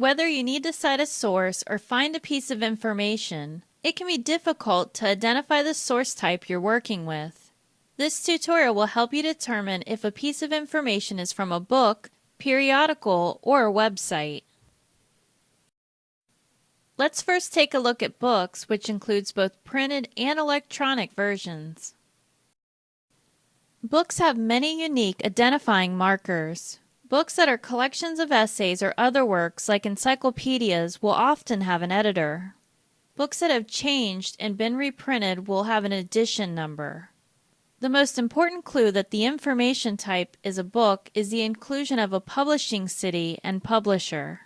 Whether you need to cite a source or find a piece of information, it can be difficult to identify the source type you're working with. This tutorial will help you determine if a piece of information is from a book, periodical, or a website. Let's first take a look at books, which includes both printed and electronic versions. Books have many unique identifying markers. Books that are collections of essays or other works, like encyclopedias, will often have an editor. Books that have changed and been reprinted will have an edition number. The most important clue that the information type is a book is the inclusion of a publishing city and publisher.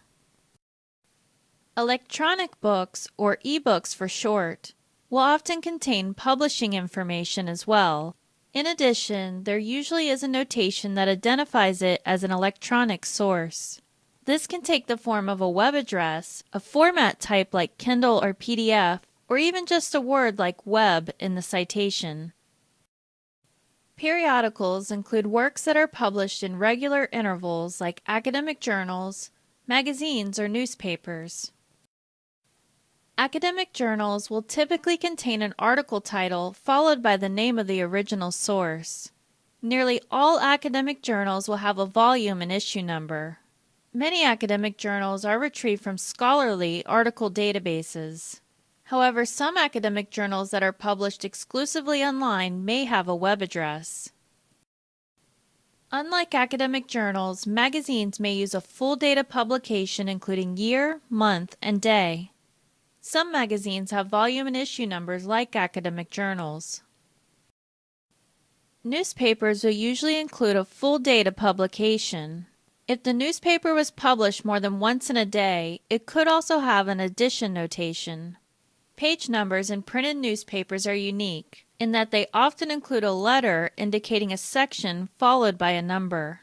Electronic books, or ebooks for short, will often contain publishing information as well, in addition, there usually is a notation that identifies it as an electronic source. This can take the form of a web address, a format type like Kindle or PDF, or even just a word like web in the citation. Periodicals include works that are published in regular intervals like academic journals, magazines, or newspapers. Academic journals will typically contain an article title followed by the name of the original source. Nearly all academic journals will have a volume and issue number. Many academic journals are retrieved from scholarly article databases. However, some academic journals that are published exclusively online may have a web address. Unlike academic journals, magazines may use a full data publication including year, month, and day. Some magazines have volume and issue numbers like academic journals. Newspapers will usually include a full date of publication. If the newspaper was published more than once in a day, it could also have an edition notation. Page numbers in printed newspapers are unique in that they often include a letter indicating a section followed by a number.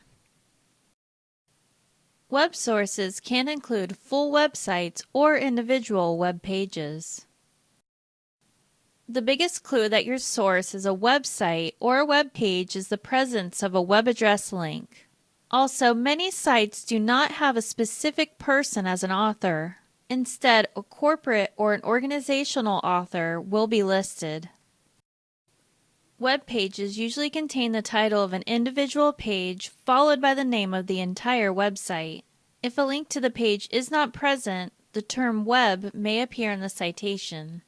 Web sources can include full websites or individual web pages. The biggest clue that your source is a website or a web page is the presence of a web address link. Also, many sites do not have a specific person as an author. Instead, a corporate or an organizational author will be listed. Web pages usually contain the title of an individual page followed by the name of the entire website. If a link to the page is not present, the term web may appear in the citation.